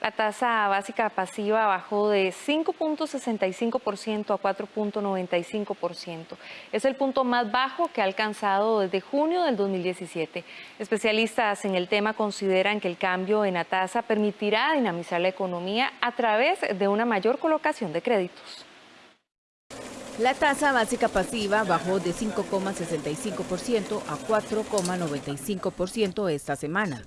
La tasa básica pasiva bajó de 5.65% a 4.95%. Es el punto más bajo que ha alcanzado desde junio del 2017. Especialistas en el tema consideran que el cambio en la tasa permitirá dinamizar la economía a través de una mayor colocación de créditos. La tasa básica pasiva bajó de 5,65% a 4,95% esta semana.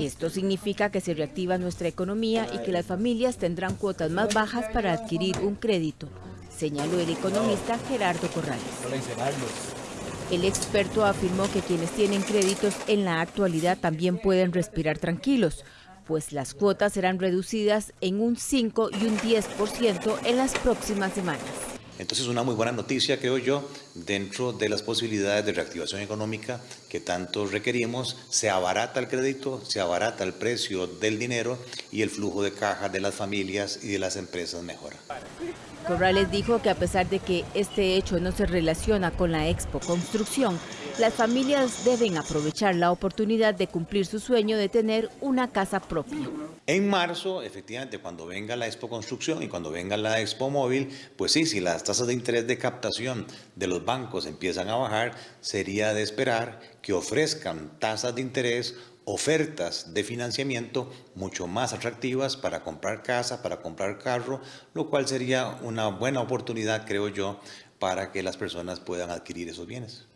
Esto significa que se reactiva nuestra economía y que las familias tendrán cuotas más bajas para adquirir un crédito, señaló el economista Gerardo Corrales. El experto afirmó que quienes tienen créditos en la actualidad también pueden respirar tranquilos, pues las cuotas serán reducidas en un 5 y un 10% en las próximas semanas. Entonces, una muy buena noticia, creo yo, dentro de las posibilidades de reactivación económica que tanto requerimos, se abarata el crédito, se abarata el precio del dinero y el flujo de caja de las familias y de las empresas mejora. Corrales dijo que a pesar de que este hecho no se relaciona con la Expo Construcción, las familias deben aprovechar la oportunidad de cumplir su sueño de tener una casa propia. En marzo, efectivamente, cuando venga la Expo Construcción y cuando venga la Expo Móvil, pues sí, si las tasas de interés de captación de los bancos empiezan a bajar, sería de esperar que ofrezcan tasas de interés ofertas de financiamiento mucho más atractivas para comprar casa, para comprar carro, lo cual sería una buena oportunidad, creo yo, para que las personas puedan adquirir esos bienes.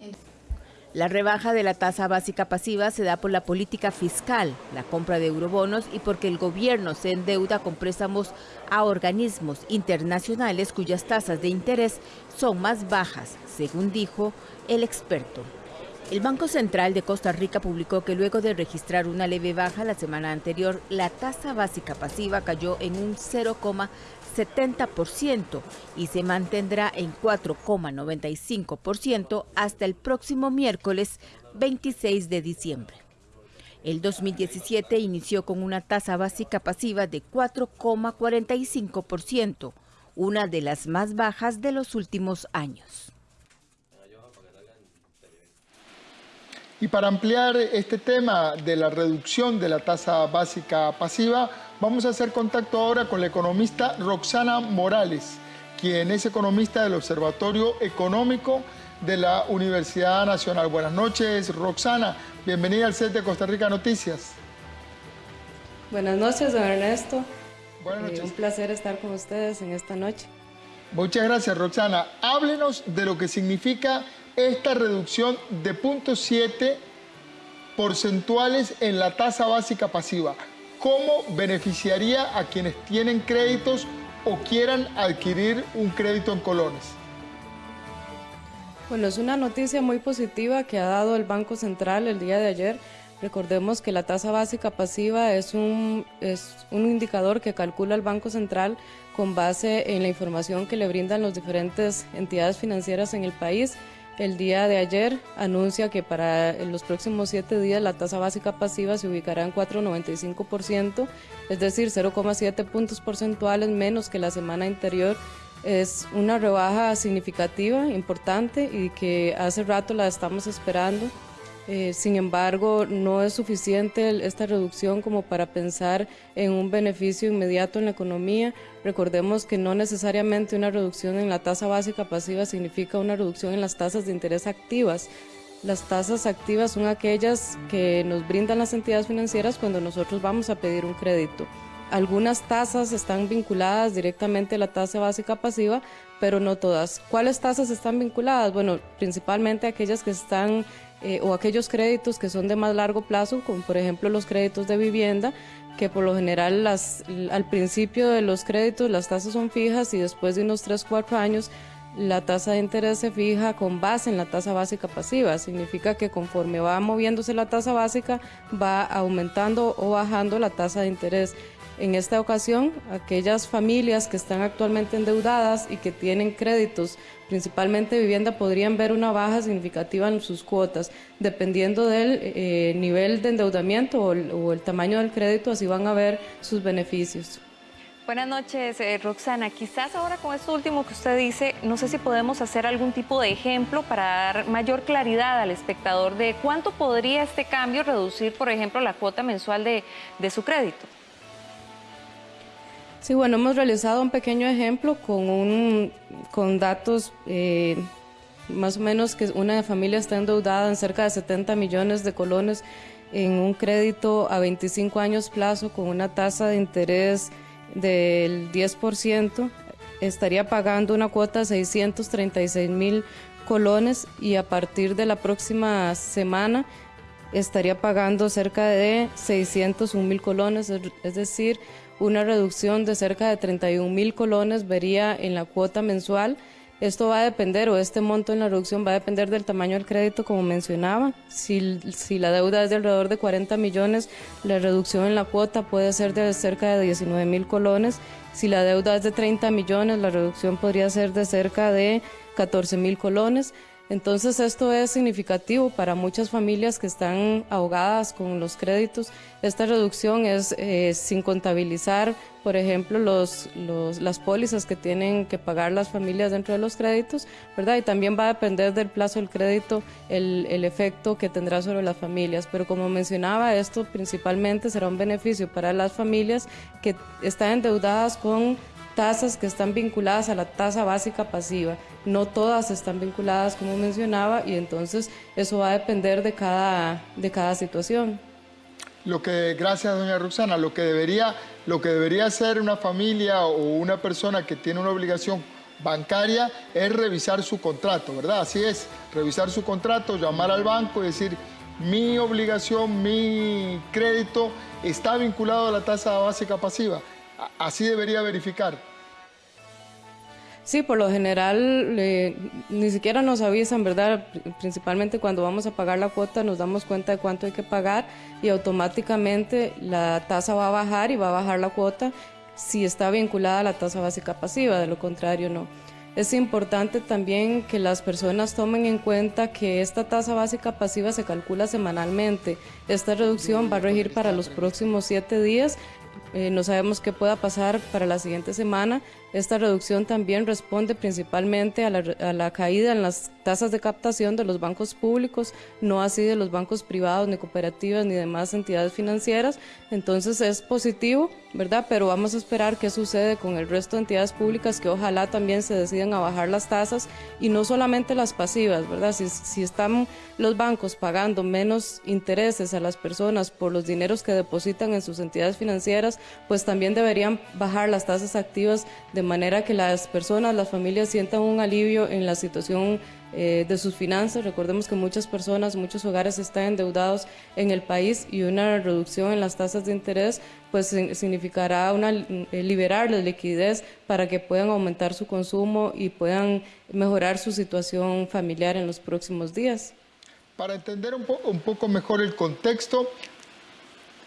La rebaja de la tasa básica pasiva se da por la política fiscal, la compra de eurobonos y porque el gobierno se endeuda con préstamos a organismos internacionales cuyas tasas de interés son más bajas, según dijo el experto. El Banco Central de Costa Rica publicó que luego de registrar una leve baja la semana anterior, la tasa básica pasiva cayó en un 0,70% y se mantendrá en 4,95% hasta el próximo miércoles 26 de diciembre. El 2017 inició con una tasa básica pasiva de 4,45%, una de las más bajas de los últimos años. Y para ampliar este tema de la reducción de la tasa básica pasiva, vamos a hacer contacto ahora con la economista Roxana Morales, quien es economista del Observatorio Económico de la Universidad Nacional. Buenas noches, Roxana. Bienvenida al set de Costa Rica Noticias. Buenas noches, don Ernesto. Buenas noches. un placer estar con ustedes en esta noche. Muchas gracias, Roxana. Háblenos de lo que significa esta reducción de 0.7 porcentuales en la tasa básica pasiva. ¿Cómo beneficiaría a quienes tienen créditos o quieran adquirir un crédito en colones? Bueno, es una noticia muy positiva que ha dado el Banco Central el día de ayer. Recordemos que la tasa básica pasiva es un, es un indicador que calcula el Banco Central con base en la información que le brindan las diferentes entidades financieras en el país el día de ayer anuncia que para los próximos siete días la tasa básica pasiva se ubicará en 4,95%, es decir, 0,7 puntos porcentuales menos que la semana anterior. Es una rebaja significativa, importante y que hace rato la estamos esperando. Eh, sin embargo, no es suficiente esta reducción como para pensar en un beneficio inmediato en la economía. Recordemos que no necesariamente una reducción en la tasa básica pasiva significa una reducción en las tasas de interés activas. Las tasas activas son aquellas que nos brindan las entidades financieras cuando nosotros vamos a pedir un crédito. Algunas tasas están vinculadas directamente a la tasa básica pasiva, pero no todas. ¿Cuáles tasas están vinculadas? Bueno, principalmente aquellas que están eh, o aquellos créditos que son de más largo plazo, como por ejemplo los créditos de vivienda, que por lo general las, al principio de los créditos las tasas son fijas y después de unos 3, 4 años la tasa de interés se fija con base en la tasa básica pasiva. Significa que conforme va moviéndose la tasa básica va aumentando o bajando la tasa de interés. En esta ocasión, aquellas familias que están actualmente endeudadas y que tienen créditos, principalmente vivienda, podrían ver una baja significativa en sus cuotas, dependiendo del eh, nivel de endeudamiento o el, tamaño del crédito, así van a ver sus beneficios. Buenas noches, eh, Roxana. Quizás ahora con esto último que usted dice, no sé si podemos hacer algún tipo de ejemplo para dar mayor claridad al espectador de cuánto podría este cambio reducir, por ejemplo, la cuota mensual de, su crédito. Sí, bueno, hemos realizado un pequeño ejemplo con, un, con datos eh, más o menos que una familia está endeudada en cerca de 70 millones de colones en un crédito a 25 años plazo con una tasa de interés del 10%, estaría pagando una cuota de 636 mil colones y a partir de la próxima semana estaría pagando cerca de 601 mil colones, es decir, una reducción de cerca de 31 mil colones vería en la cuota mensual esto va a depender, o este monto en la reducción va a depender del tamaño del crédito, como mencionaba. Si, si, la deuda es de alrededor de 40 millones, la reducción en la cuota puede ser de cerca de 19 mil colones. Si la deuda es de 30 millones, la reducción podría ser de cerca de 14 mil colones. Entonces esto es significativo para muchas familias que están ahogadas con los créditos. Esta reducción es eh, sin contabilizar, por ejemplo, los, las pólizas que tienen que pagar las familias dentro de los créditos, ¿verdad? Y también va a depender del plazo del crédito el, el efecto que tendrá sobre las familias. Pero como mencionaba, esto principalmente será un beneficio para las familias que están endeudadas con tasas que están vinculadas a la tasa básica pasiva. No todas están vinculadas, como mencionaba, y entonces eso va a depender de cada, de cada situación. Lo que, gracias, doña Roxana, lo que, debería, lo que debería hacer una familia o una persona que tiene una obligación bancaria es revisar su contrato, ¿verdad? Así es, revisar su contrato, llamar al banco y decir, mi obligación, mi crédito está vinculado a la tasa básica pasiva así debería verificar. Sí, por lo general ni siquiera nos avisan, ¿verdad? Principalmente cuando vamos a pagar la cuota nos damos cuenta de cuánto hay que pagar y automáticamente la tasa va a bajar y va a bajar la cuota si está vinculada a la tasa básica pasiva, de lo contrario no. Es importante también que las personas tomen en cuenta que esta tasa básica pasiva se calcula semanalmente. Esta reducción va a regir para los próximos siete días eh, no sabemos qué pueda pasar para la siguiente semana. Esta reducción también responde principalmente a la, caída en las tasas de captación de los bancos públicos, no así de los bancos privados, ni cooperativas, ni demás entidades financieras. Entonces es positivo, ¿verdad? Pero vamos a esperar qué sucede con el resto de entidades públicas que ojalá también se decidan a bajar las tasas y no solamente las pasivas, ¿verdad? Si, si están los bancos pagando menos intereses a las personas por los dineros que depositan en sus entidades financieras, pues también deberían bajar las tasas activas de manera que las personas, las familias sientan un alivio en la situación eh, de sus finanzas. Recordemos que muchas personas, muchos hogares están endeudados en el país y una reducción en las tasas de interés pues significará una, eh, liberarles liquidez para que puedan aumentar su consumo y puedan mejorar su situación familiar en los próximos días. Para entender un poco mejor el contexto,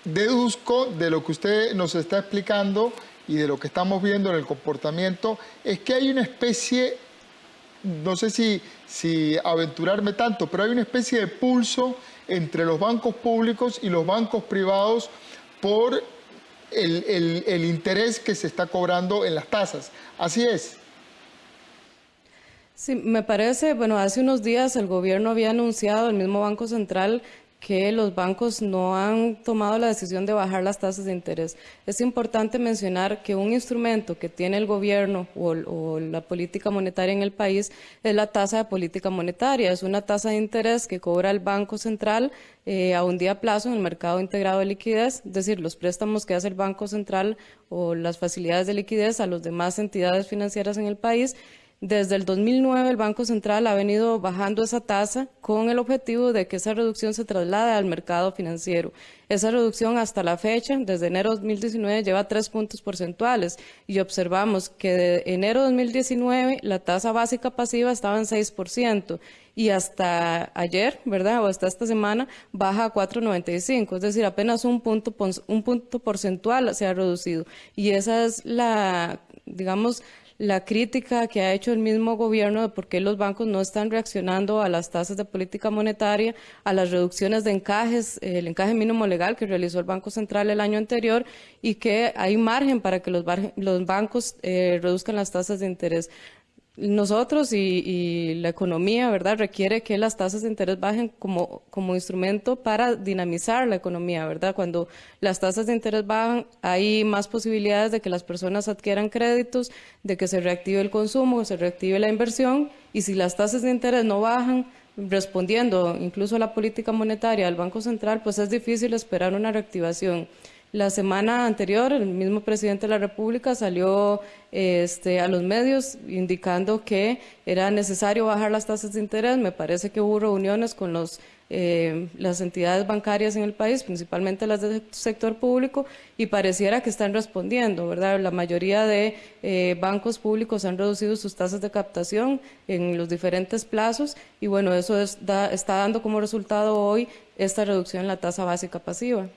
deduzco de lo que usted nos está explicando y de lo que estamos viendo en el comportamiento, es que hay una especie, no sé si, aventurarme tanto, pero hay una especie de pulso entre los bancos públicos y los bancos privados por el interés que se está cobrando en las tasas. Así es. Sí, me parece, bueno, hace unos días el gobierno había anunciado, el mismo Banco Central, que los bancos no han tomado la decisión de bajar las tasas de interés. Es importante mencionar que un instrumento que tiene el gobierno o, la política monetaria en el país es la tasa de política monetaria. Es una tasa de interés que cobra el Banco Central eh, a un día plazo en el mercado integrado de liquidez, es decir, los préstamos que hace el Banco Central o las facilidades de liquidez a las demás entidades financieras en el país desde el 2009 el Banco Central ha venido bajando esa tasa con el objetivo de que esa reducción se traslade al mercado financiero. Esa reducción hasta la fecha, desde enero de 2019, lleva tres puntos porcentuales y observamos que de enero de 2019 la tasa básica pasiva estaba en 6% y hasta ayer, ¿verdad? O hasta esta semana baja a 4.95, es decir, apenas un punto, un punto porcentual se ha reducido. Y esa es la, digamos, la crítica que ha hecho el mismo gobierno de por qué los bancos no están reaccionando a las tasas de política monetaria, a las reducciones de encajes, el encaje mínimo legal que realizó el Banco Central el año anterior y que hay margen para que los, bancos eh, reduzcan las tasas de interés nosotros y, la economía, ¿verdad? Requiere que las tasas de interés bajen como, como instrumento para dinamizar la economía, ¿verdad? Cuando las tasas de interés bajan, hay más posibilidades de que las personas adquieran créditos, de que se reactive el consumo, se reactive la inversión, y si las tasas de interés no bajan, respondiendo incluso a la política monetaria del Banco Central, pues es difícil esperar una reactivación. La semana anterior, el mismo presidente de la República salió este, a los medios indicando que era necesario bajar las tasas de interés. Me parece que hubo reuniones con los, eh, las entidades bancarias en el país, principalmente las del sector público, y pareciera que están respondiendo, ¿verdad? La mayoría de eh, bancos públicos han reducido sus tasas de captación en los diferentes plazos, y bueno, eso está dando como resultado hoy esta reducción en la tasa básica pasiva.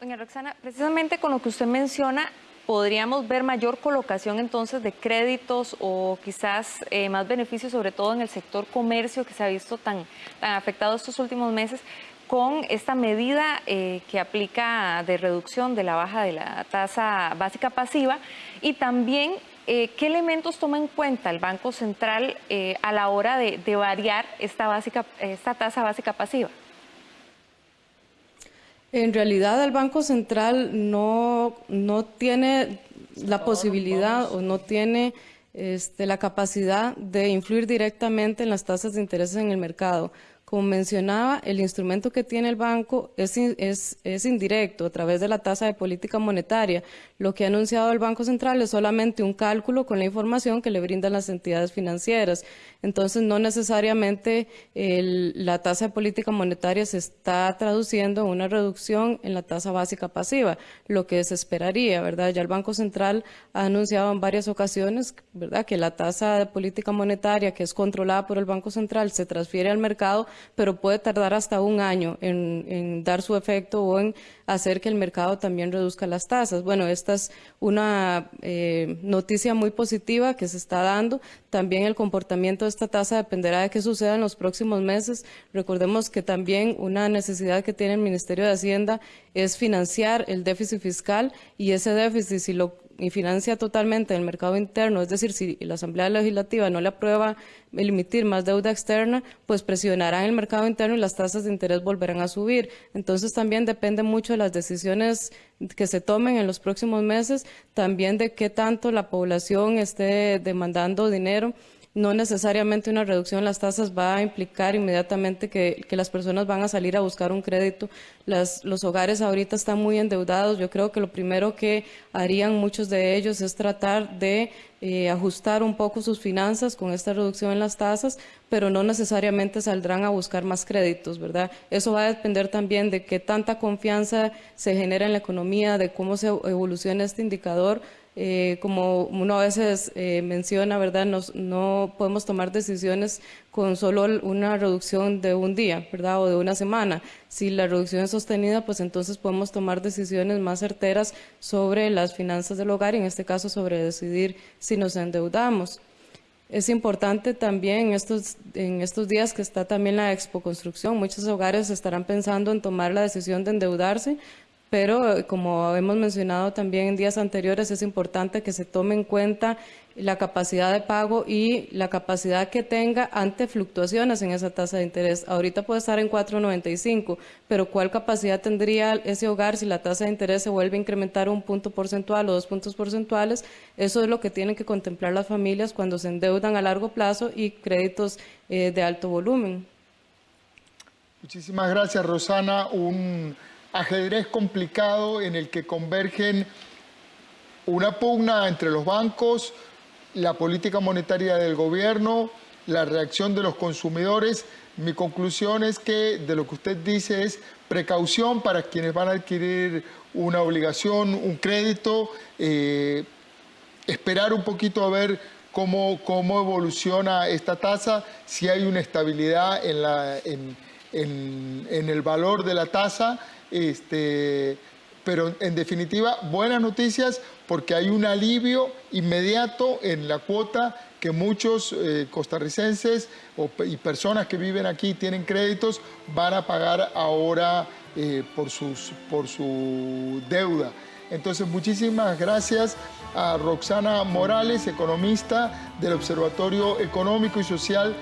Doña Roxana, precisamente con lo que usted menciona, podríamos ver mayor colocación entonces de créditos o quizás eh, más beneficios, sobre todo en el sector comercio que se ha visto tan, afectado estos últimos meses con esta medida eh, que aplica de reducción de la baja de la tasa básica pasiva y también eh, qué elementos toma en cuenta el Banco Central a la hora de, de variar esta, básica, esta tasa básica pasiva. En realidad el Banco Central no, no tiene la posibilidad o no tiene este, la capacidad de influir directamente en las tasas de interés en el mercado. Como mencionaba, el instrumento que tiene el banco es, es, es, indirecto a través de la tasa de política monetaria. Lo que ha anunciado el Banco Central es solamente un cálculo con la información que le brindan las entidades financieras. Entonces, no necesariamente la tasa de política monetaria se está traduciendo en una reducción en la tasa básica pasiva, lo que se esperaría, ¿verdad? Ya el Banco Central ha anunciado en varias ocasiones, ¿verdad?, que la tasa de política monetaria que es controlada por el Banco Central se transfiere al mercado pero puede tardar hasta un año en, dar su efecto o en hacer que el mercado también reduzca las tasas. Bueno, esta es una eh, noticia muy positiva que se está dando. También el comportamiento de esta tasa dependerá de qué suceda en los próximos meses. Recordemos que también una necesidad que tiene el Ministerio de Hacienda es financiar el déficit fiscal y ese déficit, si lo y financia totalmente el mercado interno, es decir, si la Asamblea Legislativa no le aprueba emitir más deuda externa, pues presionarán el mercado interno y las tasas de interés volverán a subir. Entonces también depende mucho de las decisiones que se tomen en los próximos meses, también de qué tanto la población esté demandando dinero no necesariamente una reducción en las tasas va a implicar inmediatamente que, las personas van a salir a buscar un crédito. los hogares ahorita están muy endeudados. Yo creo que lo primero que harían muchos de ellos es tratar de eh, ajustar un poco sus finanzas con esta reducción en las tasas, pero no necesariamente saldrán a buscar más créditos, ¿verdad? Eso va a depender también de qué tanta confianza se genera en la economía, de cómo se evoluciona este indicador eh, como uno a veces eh, menciona, ¿verdad? no podemos tomar decisiones con solo una reducción de un día, ¿verdad? O de una semana. Si la reducción es sostenida, pues entonces podemos tomar decisiones más certeras sobre las finanzas del hogar y en este caso sobre decidir si nos endeudamos. Es importante también estos, en estos días que está también la expo construcción, muchos hogares estarán pensando en tomar la decisión de endeudarse pero como hemos mencionado también en días anteriores, es importante que se tome en cuenta la capacidad de pago y la capacidad que tenga ante fluctuaciones en esa tasa de interés. Ahorita puede estar en 4.95, pero ¿cuál capacidad tendría ese hogar si la tasa de interés se vuelve a incrementar un punto porcentual o dos puntos porcentuales? Eso es lo que tienen que contemplar las familias cuando se endeudan a largo plazo y créditos eh, de alto volumen. Muchísimas gracias, Rosana. Un ajedrez complicado en el que convergen una pugna entre los bancos, la política monetaria del gobierno, la reacción de los consumidores. Mi conclusión es que de lo que usted dice es precaución para quienes van a adquirir una obligación, un crédito, eh, esperar un poquito a ver cómo, cómo evoluciona esta tasa, si hay una estabilidad en, la, en el valor de la tasa este, pero en definitiva buenas noticias porque hay un alivio inmediato en la cuota que muchos eh, costarricenses y personas que viven aquí y tienen créditos van a pagar ahora eh, por, sus, por su deuda. Entonces, muchísimas gracias a Roxana Morales, economista del Observatorio Económico y Social